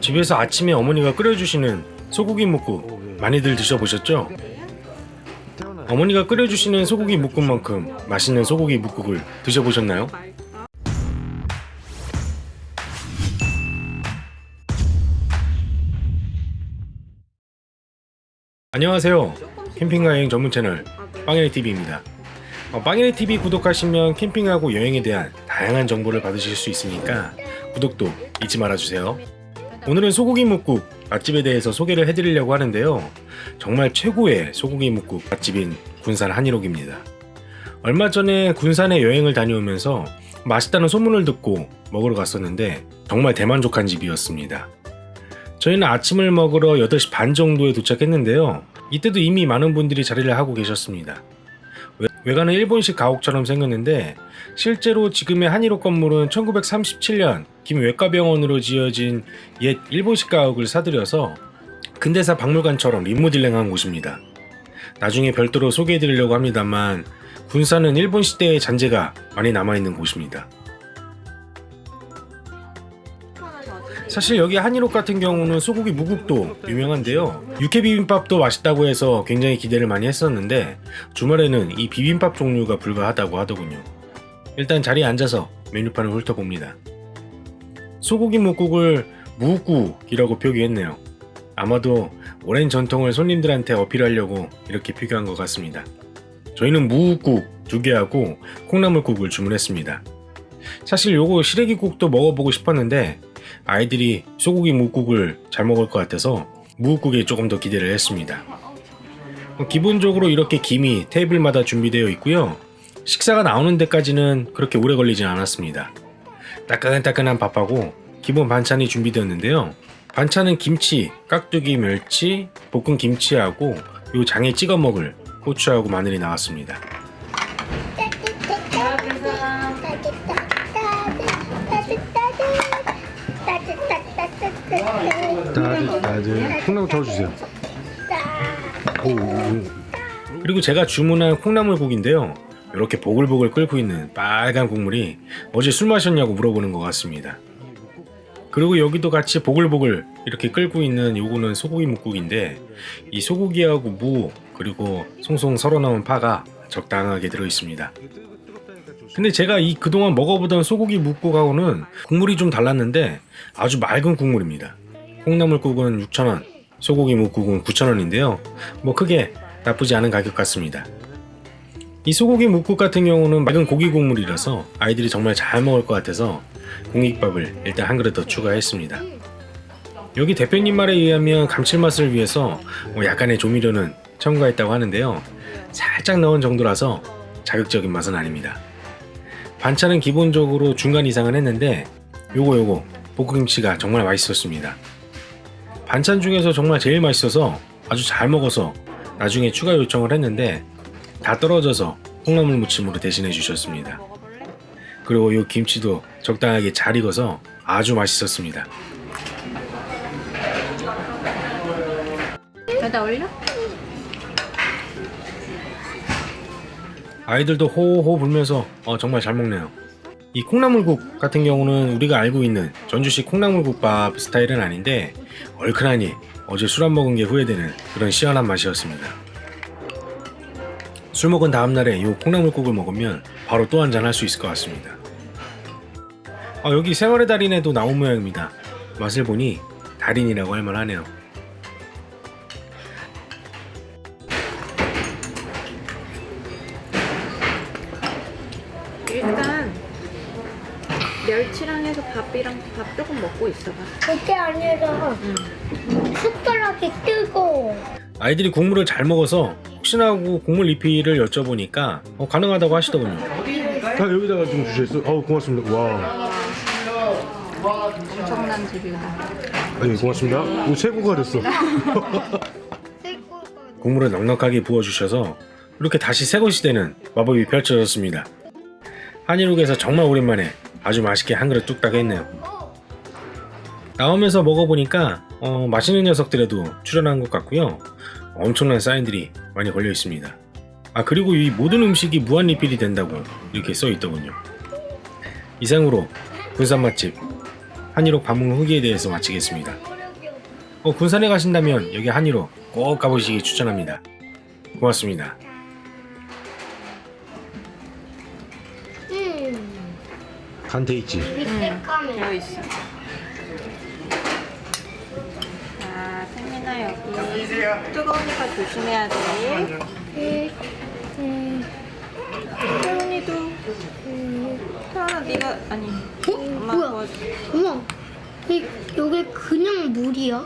집에서 아침에 어머니가 끓여주시는 소고기 묵국 많이들 드셔보셨죠? 어머니가 끓여주시는 소고기 묵국만큼 맛있는 소고기 묵국을 드셔보셨나요? 안녕하세요. 캠핑과 여행 전문 채널 빵이네TV입니다. 어, 빵이네TV 구독하시면 캠핑하고 여행에 대한 다양한 정보를 받으실 수 있으니까 구독도 잊지 말아주세요. 오늘은 소고기 묵국 맛집에 대해서 소개를 해드리려고 하는데요. 정말 최고의 소고기 묵국 맛집인 군산 한일옥입니다. 얼마 전에 군산에 여행을 다녀오면서 맛있다는 소문을 듣고 먹으러 갔었는데 정말 대만족한 집이었습니다. 저희는 아침을 먹으러 8시 반 정도에 도착했는데요. 이때도 이미 많은 분들이 자리를 하고 계셨습니다. 외- 외관은 일본식 가옥처럼 생겼는데 실제로 지금의 한일옥 건물은 1937년 김 외과병원으로 지어진 옛 일본식 가옥을 사들여서 근대사 박물관처럼 리모델링한 곳입니다. 나중에 별도로 소개해드리려고 합니다만 군산은 일본 시대의 잔재가 많이 남아있는 곳입니다. 사실 여기 한일옥 같은 경우는 소고기 무국도 유명한데요. 육회 비빔밥도 맛있다고 해서 굉장히 기대를 많이 했었는데 주말에는 이 비빔밥 종류가 불가하다고 하더군요. 일단 자리에 앉아서 메뉴판을 훑어봅니다. 소고기 묵국을 무국이라고 표기했네요. 아마도 오랜 전통을 손님들한테 어필하려고 이렇게 표기한 것 같습니다. 저희는 무국 두 개하고 콩나물국을 주문했습니다. 사실 요거 시래기국도 먹어보고 싶었는데 아이들이 소고기 묵국을 잘 먹을 것 같아서 무국국에 조금 더 기대를 했습니다. 어, 기본적으로 이렇게 김이 테이블마다 준비되어 있고요. 식사가 나오는 데까지는 그렇게 오래 걸리진 않았습니다. 따끈따끈한 밥하고 기본 반찬이 준비되었는데요. 반찬은 김치, 깍두기, 멸치, 볶은 김치하고 요 장에 찍어 먹을 고추하고 마늘이 나왔습니다. 따뜻 따뜻 콩나물 저어주세요 그리고 제가 주문한 콩나물국인데요. 이렇게 보글보글 끓고 있는 빨간 국물이 어제 술 마셨냐고 물어보는 것 같습니다. 그리고 여기도 같이 보글보글 이렇게 끓고 있는 요거는 소고기 묵국인데 이 소고기하고 무 그리고 송송 썰어 넣은 파가 적당하게 들어 있습니다. 근데 제가 이 그동안 먹어보던 소고기 묵국하고는 국물이 좀 달랐는데 아주 맑은 국물입니다. 콩나물국은 6,000원, 소고기 묵국은 9,000원인데요. 뭐 크게 나쁘지 않은 가격 같습니다. 이 소고기 묵국 같은 경우는 맑은 고기 국물이라서 아이들이 정말 잘 먹을 것 같아서 공깃밥을 일단 한 그릇 더 추가했습니다. 여기 대표님 말에 의하면 감칠맛을 위해서 뭐 약간의 조미료는 첨가했다고 하는데요. 살짝 넣은 정도라서 자극적인 맛은 아닙니다. 반찬은 기본적으로 중간 이상은 했는데 요거 요거 볶음김치가 정말 맛있었습니다. 반찬 중에서 정말 제일 맛있어서 아주 잘 먹어서 나중에 추가 요청을 했는데 다 떨어져서 콩나물 무침으로 대신해 주셨습니다. 그리고 이 김치도 적당하게 잘 익어서 아주 맛있었습니다. 여기다 올려? 아이들도 호호 불면서 어, 정말 잘 먹네요. 이 콩나물국 같은 경우는 우리가 알고 있는 전주식 콩나물국밥 스타일은 아닌데 얼큰하니 어제 술 안 먹은 게 후회되는 그런 시원한 맛이었습니다. 술 먹은 다음날에 이 콩나물국을 먹으면 바로 또 한잔 할 수 있을 것 같습니다. 아, 여기 생활의 달인에도 나온 모양입니다. 맛을 보니 달인이라고 할 만하네요. 일단 멸치랑 해서 밥이랑 밥 조금 먹고 있어봐. 그게 아니라 숟가락이 뜨거워. 아이들이 국물을 잘 먹어서 혹시나 하고 국물 리필을 여쭤보니까 어, 가능하다고 하시더군요. 아, 여기다가 좀 주셨어 어우 고맙습니다 와 엄청난 집이다. 아니 고맙습니다 오 최고가 됐어 국물을 넉넉하게 부어주셔서 이렇게 다시 새것이 되는 마법이 펼쳐졌습니다. 한일욱에서 정말 오랜만에 아주 맛있게 한 그릇 뚝딱 했네요. 나오면서 먹어보니까 어, 맛있는 녀석들에도 출연한 것 같고요. 엄청난 사인들이 많이 걸려 있습니다. 아 그리고 이 모든 음식이 무한 리필이 된다고 이렇게 써 있더군요. 이상으로 군산 맛집 한일옥 방문 후기에 대해서 마치겠습니다. 어, 군산에 가신다면 여기 한일옥 꼭 가보시기 추천합니다. 고맙습니다. 간테 있지. 밑에 있어. 자, 세민아 여기 뜨거우니까 조심해야 돼. 음. 음. 태훈이도. 음. 태훈아 네가 아니. 어? 엄마 뭐야? 도와줘. 어머, 이, 여기 그냥 물이야?